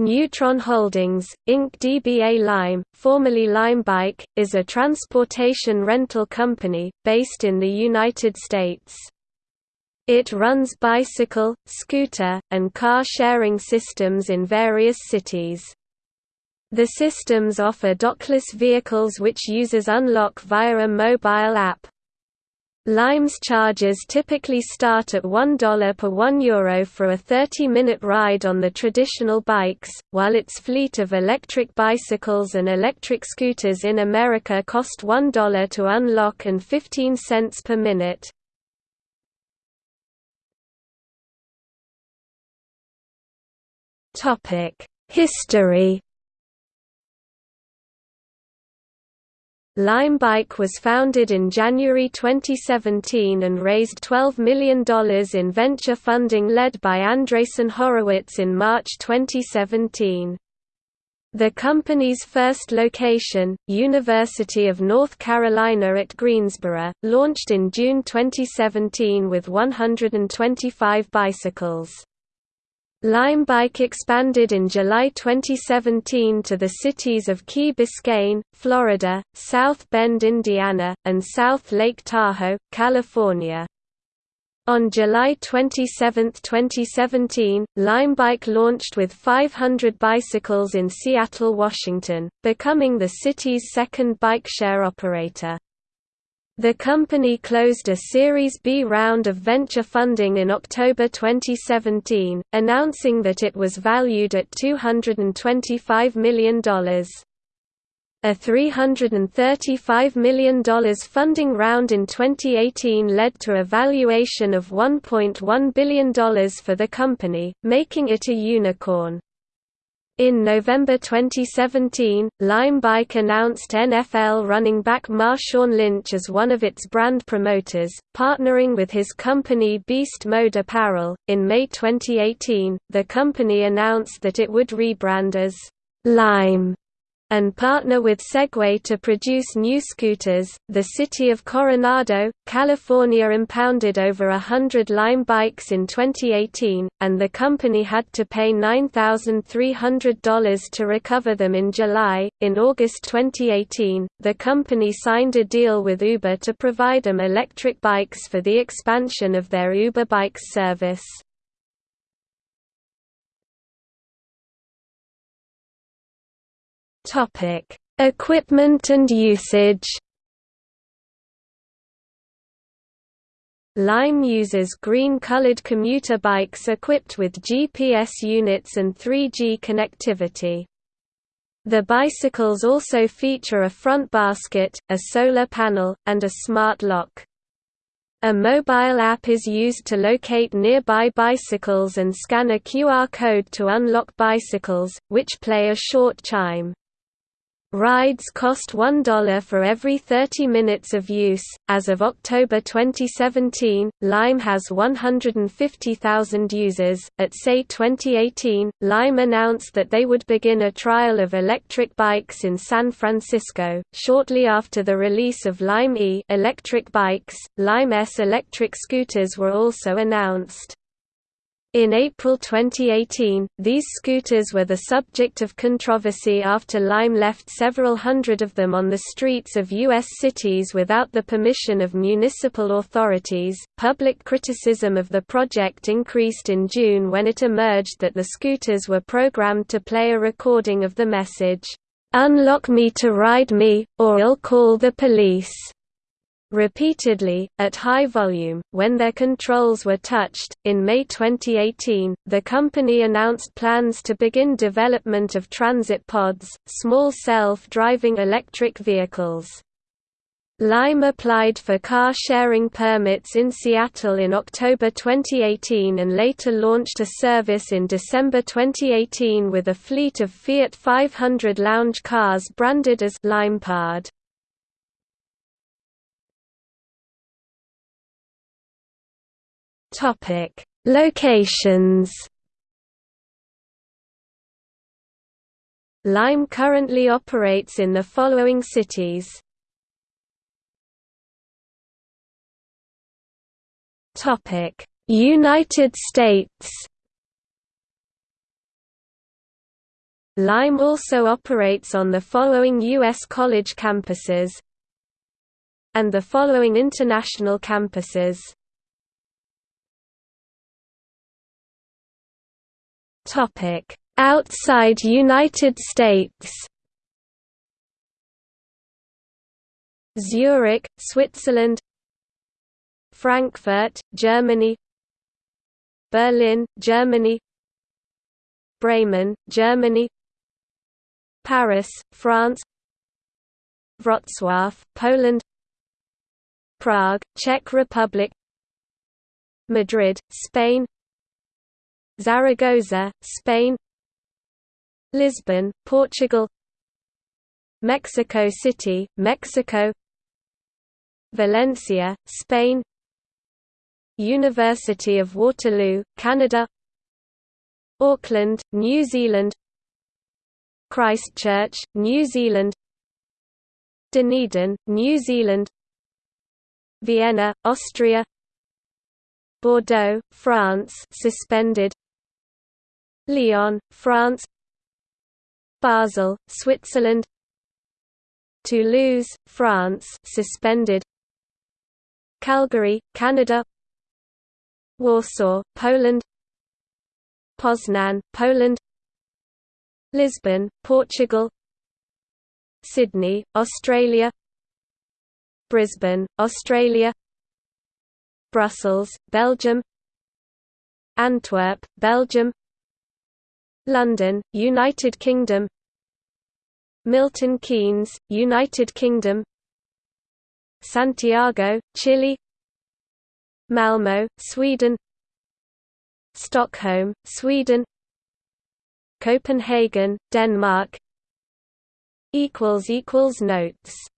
Neutron Holdings, Inc. DBA Lime, formerly Limebike, is a transportation rental company, based in the United States. It runs bicycle, scooter, and car-sharing systems in various cities. The systems offer dockless vehicles which users unlock via a mobile app, Lime's charges typically start at $1 per €1 Euro for a 30-minute ride on the traditional bikes, while its fleet of electric bicycles and electric scooters in America cost $1 to unlock and 15 cents per minute. History Limebike was founded in January 2017 and raised $12 million in venture funding led by Andreessen Horowitz in March 2017. The company's first location, University of North Carolina at Greensboro, launched in June 2017 with 125 bicycles. Limebike expanded in July 2017 to the cities of Key Biscayne, Florida, South Bend, Indiana, and South Lake Tahoe, California. On July 27, 2017, Limebike launched with 500 bicycles in Seattle, Washington, becoming the city's second bike share operator. The company closed a Series B round of venture funding in October 2017, announcing that it was valued at $225 million. A $335 million funding round in 2018 led to a valuation of $1.1 billion for the company, making it a unicorn. In November 2017, Limebike announced NFL running back Marshawn Lynch as one of its brand promoters, partnering with his company Beast Mode Apparel. In May 2018, the company announced that it would rebrand as Lime and partner with Segway to produce new scooters. The city of Coronado, California impounded over a hundred Lime bikes in 2018, and the company had to pay $9,300 to recover them in July. In August 2018, the company signed a deal with Uber to provide them electric bikes for the expansion of their Uber Bikes service. Topic: Equipment and usage. Lime uses green-colored commuter bikes equipped with GPS units and 3G connectivity. The bicycles also feature a front basket, a solar panel, and a smart lock. A mobile app is used to locate nearby bicycles and scan a QR code to unlock bicycles, which play a short chime. Rides cost $1 for every 30 minutes of use. As of October 2017, Lime has 150,000 users. At SEI 2018, Lime announced that they would begin a trial of electric bikes in San Francisco. Shortly after the release of Lime E electric bikes, Lime S electric scooters were also announced. In April 2018, these scooters were the subject of controversy after Lime left several hundred of them on the streets of U.S. cities without the permission of municipal authorities. Public criticism of the project increased in June when it emerged that the scooters were programmed to play a recording of the message, Unlock me to ride me, or I'll call the police repeatedly, at high volume, when their controls were touched. In May 2018, the company announced plans to begin development of transit pods, small self driving electric vehicles. Lime applied for car sharing permits in Seattle in October 2018 and later launched a service in December 2018 with a fleet of Fiat 500 lounge cars branded as LimePod. Topic: Locations. Lime currently operates in the following cities. Topic: United States. Lime also operates on the following U.S. college campuses and the following international campuses. Outside United States. Zurich, Switzerland. Frankfurt, Germany. Berlin, Germany. Bremen, Germany. Paris, France. Wrocław, Poland. Prague, Czech Republic. Madrid, Spain Zaragoza, Spain Lisbon, Portugal Mexico City, Mexico Valencia, Spain University of Waterloo, Canada Auckland, New Zealand Christchurch, New Zealand Dunedin, New Zealand Vienna, Austria Bordeaux, France suspended Lyon, France. Basel, Switzerland. Toulouse, France suspended. Calgary, Canada. Warsaw, Poland. Poznan, Poland. Lisbon, Portugal. Sydney, Australia. Brisbane, Australia. Brussels, Belgium. Antwerp, Belgium London, United Kingdom. Milton Keynes, United Kingdom. Santiago, Chile. Malmö, Sweden. Stockholm, Sweden. Copenhagen, Denmark. Notes